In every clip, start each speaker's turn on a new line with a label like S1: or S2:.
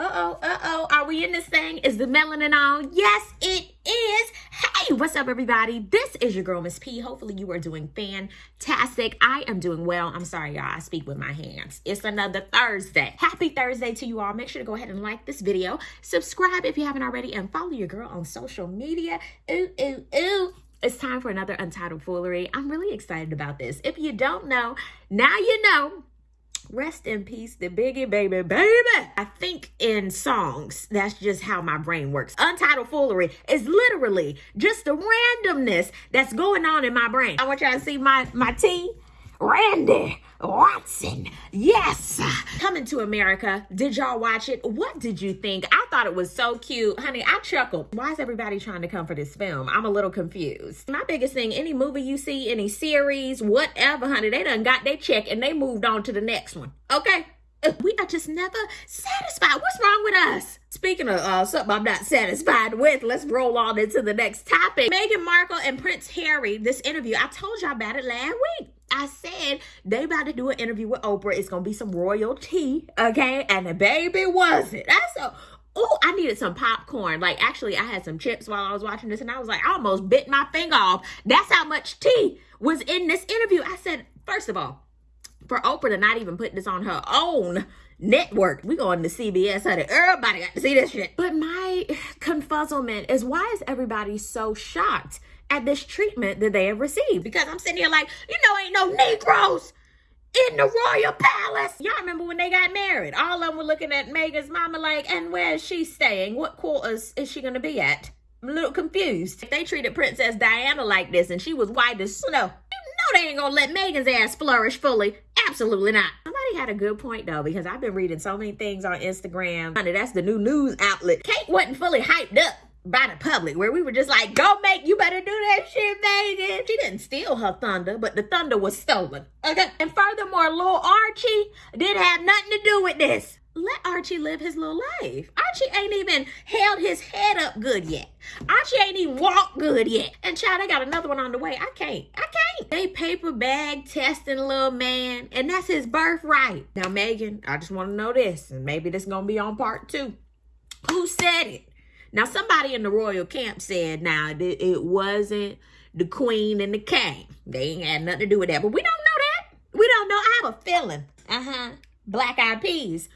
S1: Uh-oh, uh-oh. Are we in this thing? Is the melanin on? Yes, it is. Hey, what's up, everybody? This is your girl, Miss P. Hopefully you are doing fantastic. I am doing well. I'm sorry, y'all. I speak with my hands. It's another Thursday. Happy Thursday to you all. Make sure to go ahead and like this video. Subscribe if you haven't already. And follow your girl on social media. Ooh, ooh, ooh. It's time for another Untitled Foolery. I'm really excited about this. If you don't know, now you know. Rest in peace, the Biggie baby, baby. I think in songs, that's just how my brain works. Untitled foolery is literally just the randomness that's going on in my brain. I want y'all to see my, my T. Randy Watson. Yes. Coming to America. Did y'all watch it? What did you think? I thought it was so cute. Honey, I chuckled. Why is everybody trying to come for this film? I'm a little confused. My biggest thing, any movie you see, any series, whatever, honey, they done got their check and they moved on to the next one. Okay? We are just never satisfied. What's wrong with us? Speaking of uh, something I'm not satisfied with, let's roll on into the next topic. Meghan Markle and Prince Harry, this interview, I told y'all about it last week. I said they about to do an interview with Oprah. It's gonna be some royalty, okay? And the baby wasn't. That's so. Oh, I needed some popcorn. Like, actually, I had some chips while I was watching this, and I was like, I almost bit my finger off. That's how much tea was in this interview. I said, first of all, for Oprah to not even put this on her own network. We going to CBS, honey. Everybody got to see this shit. But my confuzzlement is why is everybody so shocked at this treatment that they have received? Because I'm sitting here like, you know, ain't no Negroes in the royal palace. Y'all remember when they got married? All of them were looking at Meghan's mama like, and where is she staying? What quarters is she going to be at? I'm a little confused. If they treated Princess Diana like this and she was white as snow, you know they ain't gonna let Meghan's ass flourish fully. Absolutely not. Had a good point though, because I've been reading so many things on Instagram. Honey, that's the new news outlet. Kate wasn't fully hyped up by the public where we were just like, go make, you better do that shit, Meghan. She didn't steal her thunder, but the thunder was stolen. Okay. And furthermore, little Archie didn't have nothing to do with this. Let Archie live his little life. Archie ain't even held his head up good yet. Archie ain't even walked good yet. And child, I got another one on the way. I can't. I can't. They paper bag testing little man, and that's his birthright. Now, Meghan, I just want to know this, and maybe this gonna be on part two. Who said it? Now, somebody in the royal camp said, now, it wasn't the queen and the king. They ain't had nothing to do with that. But we don't know that. We don't know. I have a feeling. Uh-huh. Black eyed peas.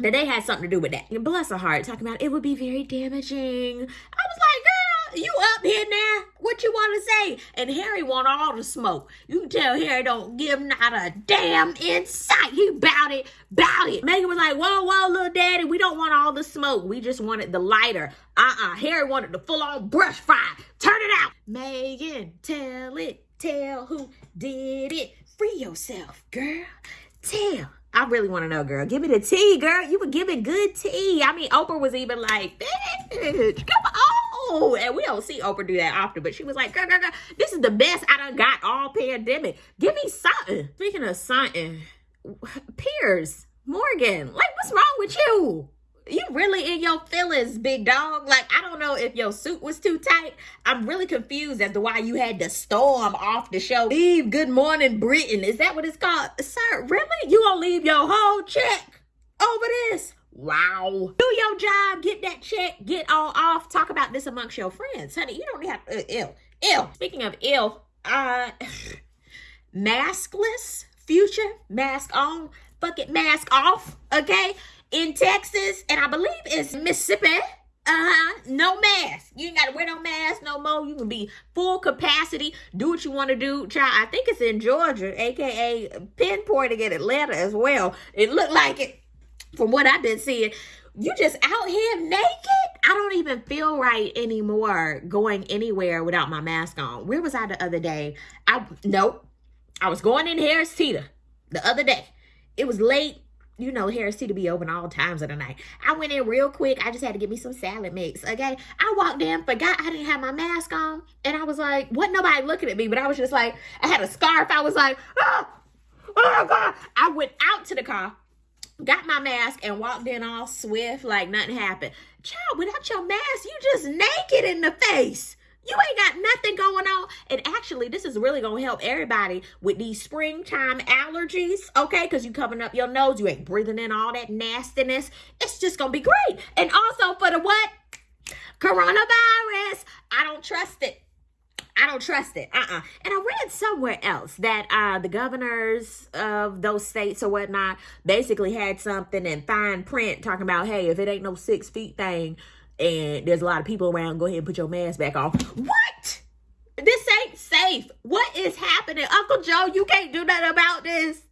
S1: That they had something to do with that. Bless her heart, talking about it would be very damaging. I was like, girl, you up here now? What you want to say? And Harry want all the smoke. You can tell Harry don't give not a damn insight. He bout it, bout it. Meghan was like, whoa, whoa, little daddy, we don't want all the smoke. We just wanted the lighter. Uh-uh. Harry wanted the full-on brush fire. Turn it out. Meghan, tell it. Tell who did it. Free yourself, girl. Tell. I really want to know, girl. Give me the tea, girl. You were giving good tea. I mean, Oprah was even like, bitch, come on. And we don't see Oprah do that often, but she was like, girl, girl, girl, this is the best I done got all pandemic. Give me something. Speaking of something, Piers Morgan, like, what's wrong with you? You really in your feelings, big dog. Like, I don't know if your suit was too tight. I'm really confused as to why you had to storm off the show. Leave Good Morning Britain. Is that what it's called? Sir, really? You gonna leave your whole check over this? Wow. Do your job, get that check, get all off. Talk about this amongst your friends. Honey, you don't have to, uh, ill. Ill. Speaking of ill, uh, maskless future, mask on, fuck it, mask off, okay? In Texas, and I believe it's Mississippi. Uh-huh. No mask. You ain't got to wear no mask no more. You can be full capacity. Do what you want to do. Child, I think it's in Georgia, a.k.a. pinpointing in Atlanta as well. It looked like it from what I've been seeing. You just out here naked? I don't even feel right anymore going anywhere without my mask on. Where was I the other day? I Nope. I was going in Harris Teeter the other day. It was late you know, Harris Teeter be open all times of the night. I went in real quick. I just had to get me some salad mix, okay? I walked in, forgot I didn't have my mask on, and I was like, what? Nobody looking at me, but I was just like, I had a scarf. I was like, ah, oh, oh God. I went out to the car, got my mask, and walked in all swift like nothing happened. Child, without your mask, you just naked in the face. You ain't got nothing going on. Actually, this is really going to help everybody with these springtime allergies, okay? Because you're covering up your nose. You ain't breathing in all that nastiness. It's just going to be great. And also for the what? Coronavirus. I don't trust it. I don't trust it. Uh-uh. And I read somewhere else that uh, the governors of those states or whatnot basically had something in fine print talking about, hey, if it ain't no six feet thing and there's a lot of people around, go ahead and put your mask back on. What? Safe. What is happening? Uncle Joe, you can't do nothing about this.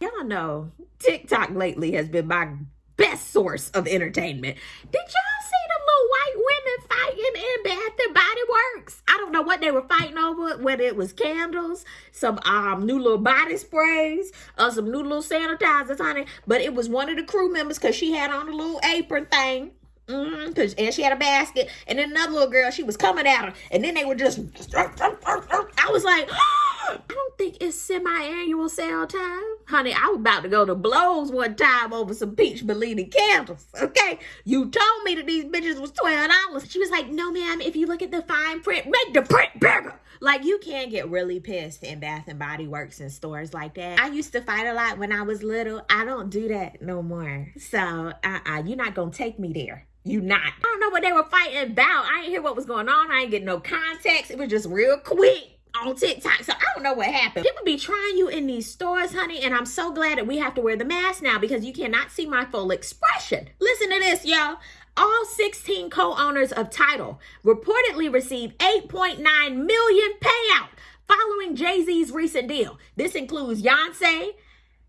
S1: Y'all know TikTok lately has been my best source of entertainment. Did y'all see the little white women fighting in Bath and Body Works? I don't know what they were fighting over, whether it was candles, some um new little body sprays, or some new little sanitizers, honey. But it was one of the crew members because she had on a little apron thing. Mm-hmm, cause and she had a basket, and then another little girl, she was coming at her, and then they were just. I was like, I don't think it's semi-annual sale time, honey. I was about to go to blows one time over some peach Bellini candles. Okay, you told me that these bitches was twelve dollars. She was like, No, ma'am. If you look at the fine print, make the print bigger. Like you can get really pissed in Bath and Body Works and stores like that. I used to fight a lot when I was little. I don't do that no more. So, uh-uh, you're not gonna take me there. You not. I don't know what they were fighting about. I ain't hear what was going on. I ain't get no context. It was just real quick on TikTok. So I don't know what happened. People be trying you in these stores, honey, and I'm so glad that we have to wear the mask now because you cannot see my full expression. Listen to this, y'all. All 16 co-owners of Tidal reportedly received 8.9 million payout following Jay-Z's recent deal. This includes Beyonce,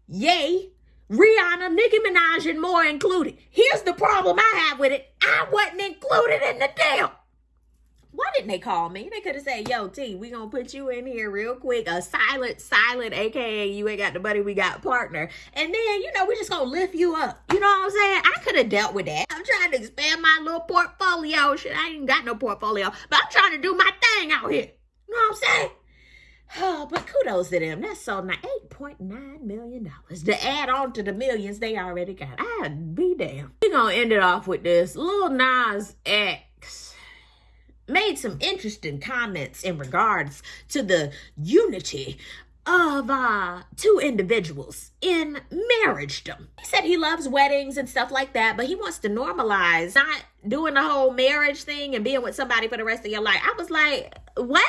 S1: Ye, Rihanna, Nicki Minaj, and more included. Here's the problem I have with it. I wasn't included in the deal. Why didn't they call me? They could have said, yo, T, we gonna put you in here real quick. A silent, silent, aka you ain't got the buddy, we got partner. And then, you know, we just gonna lift you up. You know what I'm saying? I could have dealt with that. I'm trying to expand my little portfolio. Shit, I ain't got no portfolio. But I'm trying to do my thing out here. You know what I'm saying? Oh, but kudos to them. That's so nice. $8.9 million to add on to the millions they already got. I'd be damned. We're going to end it off with this. Lil Nas X made some interesting comments in regards to the unity of uh two individuals in marriagedom. He said he loves weddings and stuff like that, but he wants to normalize not doing the whole marriage thing and being with somebody for the rest of your life. I was like, what?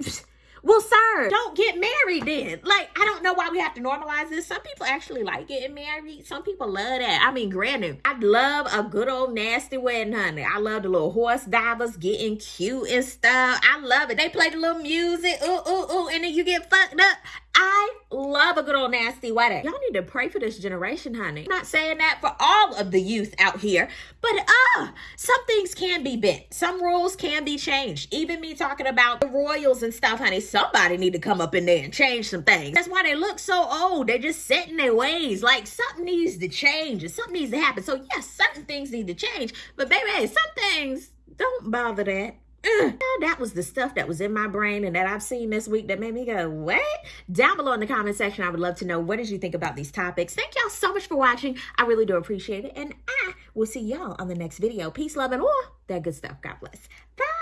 S1: Well, sir, don't get married then. Like, I don't know why we have to normalize this. Some people actually like getting married. Some people love that. I mean, granted, I love a good old nasty wedding, honey. I love the little hors d'oeuvres getting cute and stuff. I love it. They play the little music, ooh, ooh, ooh, and then you get fucked up. I love a good old nasty wedding. Y'all need to pray for this generation, honey. I'm not saying that for all of the youth out here, but uh, some things can be bent. Some rules can be changed. Even me talking about the royals and stuff, honey, somebody need to come up in there and change some things. That's why they look so old. They're just set in their ways. Like something needs to change and something needs to happen. So yes, certain things need to change, but baby, some things don't bother that. That was the stuff that was in my brain and that I've seen this week that made me go, what? Down below in the comment section, I would love to know what did you think about these topics. Thank y'all so much for watching. I really do appreciate it. And I will see y'all on the next video. Peace, love, and all that good stuff. God bless. Bye.